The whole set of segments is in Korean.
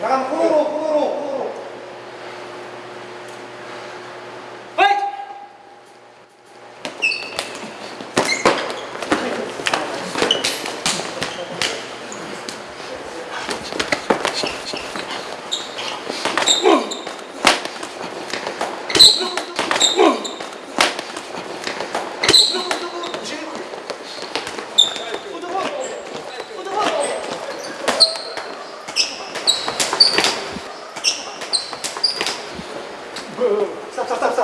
나가면 코너로 코너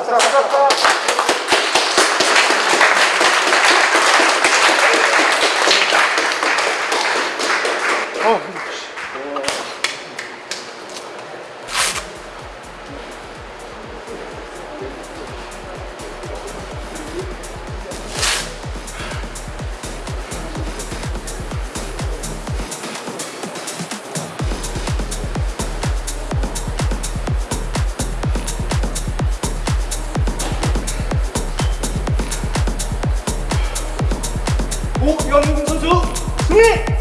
atrás. 오영웅 선수 승리!